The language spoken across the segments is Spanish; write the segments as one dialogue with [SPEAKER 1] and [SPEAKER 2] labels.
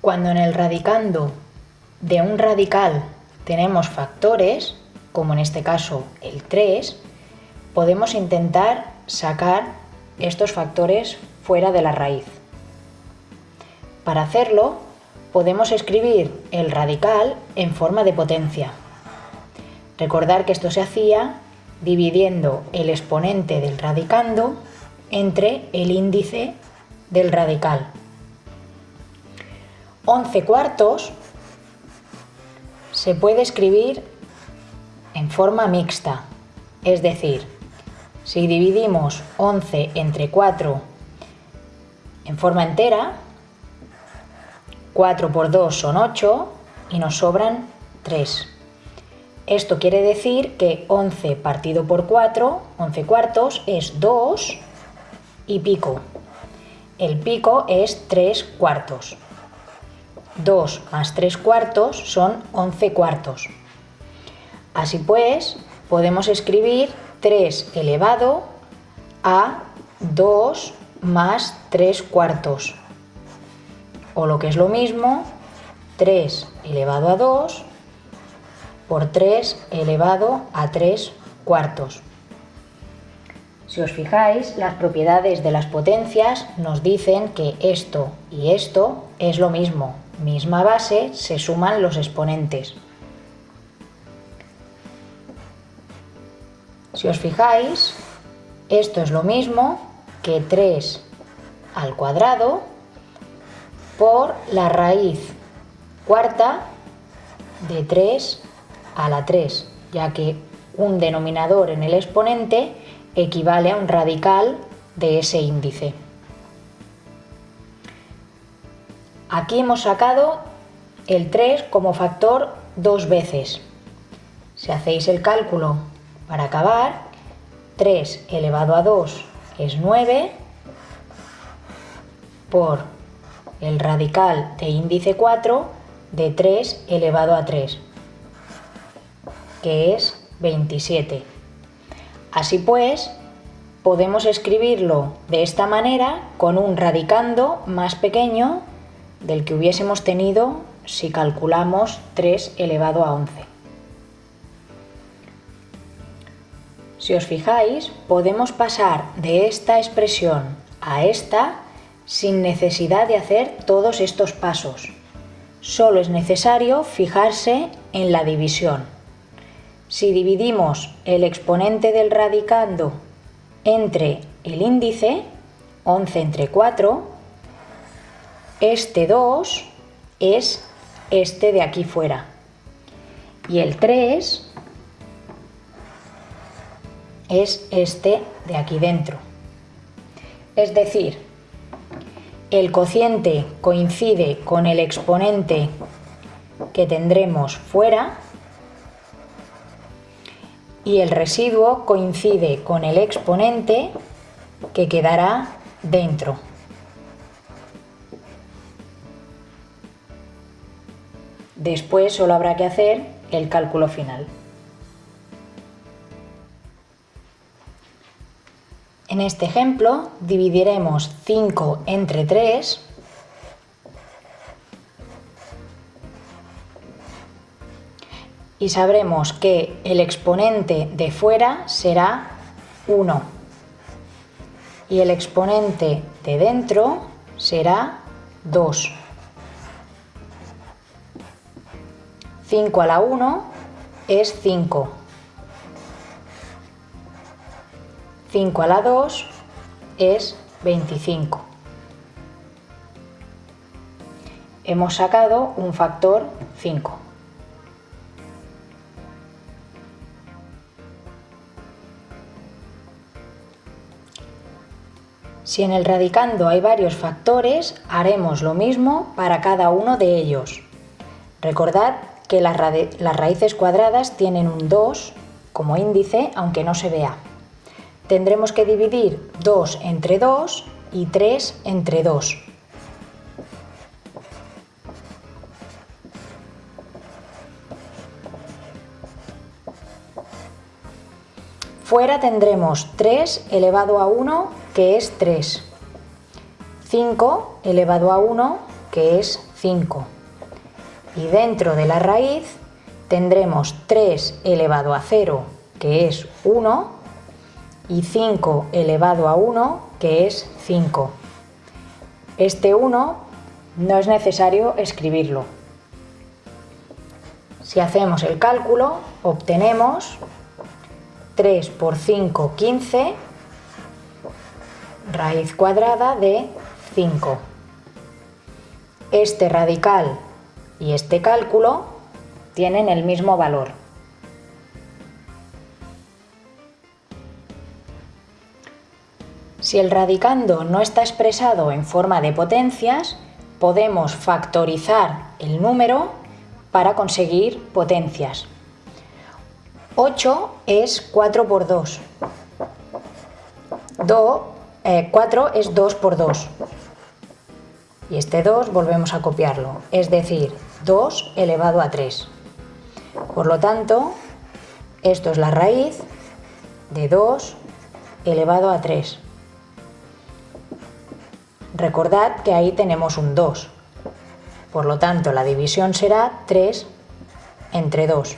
[SPEAKER 1] Cuando en el radicando de un radical tenemos factores, como en este caso el 3, podemos intentar sacar estos factores fuera de la raíz. Para hacerlo, podemos escribir el radical en forma de potencia. Recordar que esto se hacía dividiendo el exponente del radicando entre el índice del radical. 11 cuartos se puede escribir en forma mixta, es decir, si dividimos 11 entre 4 en forma entera, 4 por 2 son 8 y nos sobran 3. Esto quiere decir que 11 partido por 4, 11 cuartos, es 2 y pico. El pico es 3 cuartos. 2 más 3 cuartos son 11 cuartos. Así pues, podemos escribir 3 elevado a 2 más 3 cuartos. O lo que es lo mismo, 3 elevado a 2 por 3 elevado a 3 cuartos. Si os fijáis, las propiedades de las potencias nos dicen que esto y esto es lo mismo, misma base, se suman los exponentes. Si os fijáis, esto es lo mismo que 3 al cuadrado por la raíz cuarta de 3 a la 3, ya que un denominador en el exponente equivale a un radical de ese índice. Aquí hemos sacado el 3 como factor dos veces. Si hacéis el cálculo para acabar, 3 elevado a 2 es 9 por el radical de índice 4 de 3 elevado a 3, que es 27. Así pues, podemos escribirlo de esta manera con un radicando más pequeño del que hubiésemos tenido si calculamos 3 elevado a 11. Si os fijáis, podemos pasar de esta expresión a esta sin necesidad de hacer todos estos pasos. Solo es necesario fijarse en la división. Si dividimos el exponente del radicando entre el índice, 11 entre 4, este 2 es este de aquí fuera. Y el 3 es este de aquí dentro. Es decir, el cociente coincide con el exponente que tendremos fuera y el residuo coincide con el exponente que quedará dentro. Después solo habrá que hacer el cálculo final. En este ejemplo dividiremos 5 entre 3 y sabremos que el exponente de fuera será 1 y el exponente de dentro será 2. 5 a la 1 es 5. 5 a la 2 es 25. Hemos sacado un factor 5. Si en el radicando hay varios factores, haremos lo mismo para cada uno de ellos. Recordad que las, raíces cuadradas tienen un 2 como índice, aunque no se vea. Tendremos que dividir 2 entre 2 y 3 entre 2. Fuera tendremos 3 elevado a 1, que es 3. 5 elevado a 1, que es 5. Y dentro de la raíz tendremos 3 elevado a 0, que es 1, y 5 elevado a 1, que es 5. Este 1 no es necesario escribirlo. Si hacemos el cálculo, obtenemos 3 por 5, 15, raíz cuadrada de 5. Este radical y este cálculo tienen el mismo valor. Si el radicando no está expresado en forma de potencias, podemos factorizar el número para conseguir potencias. 8 es 4 por 2. 4 eh, es 2 por 2. Y este 2 volvemos a copiarlo, es decir, 2 elevado a 3. Por lo tanto, esto es la raíz de 2 elevado a 3. Recordad que ahí tenemos un 2. Por lo tanto, la división será 3 entre 2.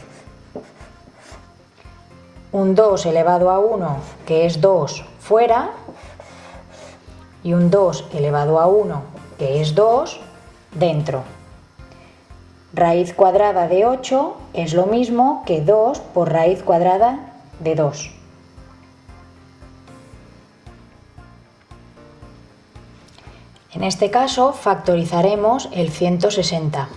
[SPEAKER 1] Un 2 elevado a 1, que es 2, fuera. Y un 2 elevado a 1, que es 2, dentro. Raíz cuadrada de 8 es lo mismo que 2 por raíz cuadrada de 2. En este caso factorizaremos el 160.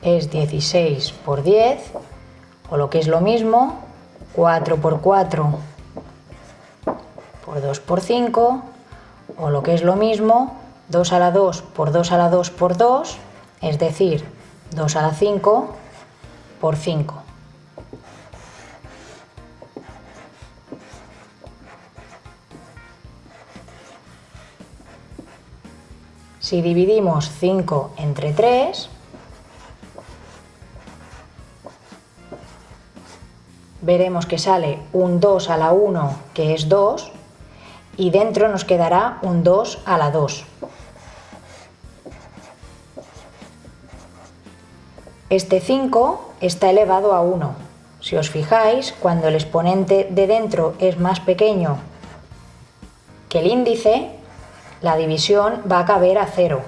[SPEAKER 1] Es 16 por 10, o lo que es lo mismo, 4 por 4 por 2 por 5, o lo que es lo mismo, 2 a la 2 por 2 a la 2 por 2, es decir, 2 a la 5 por 5. Si dividimos 5 entre 3, veremos que sale un 2 a la 1, que es 2, y dentro nos quedará un 2 a la 2. Este 5 está elevado a 1. Si os fijáis, cuando el exponente de dentro es más pequeño que el índice, la división va a caber a 0.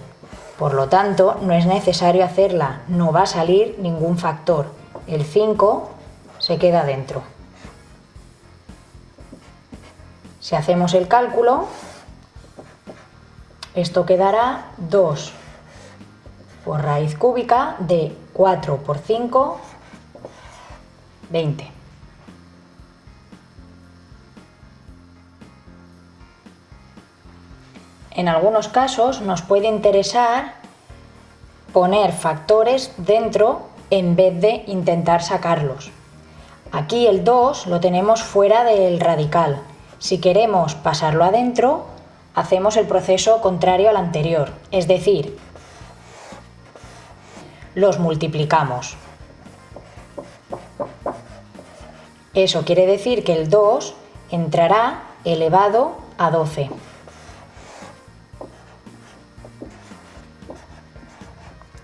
[SPEAKER 1] Por lo tanto, no es necesario hacerla, no va a salir ningún factor. El 5 se queda dentro. Si hacemos el cálculo, esto quedará 2 por raíz cúbica de 4 por 5, 20. En algunos casos nos puede interesar poner factores dentro en vez de intentar sacarlos. Aquí el 2 lo tenemos fuera del radical. Si queremos pasarlo adentro, hacemos el proceso contrario al anterior, es decir, los multiplicamos. Eso quiere decir que el 2 entrará elevado a 12.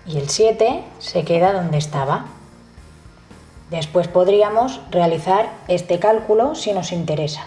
[SPEAKER 1] Y el 7 se queda donde estaba. Después podríamos realizar este cálculo si nos interesa.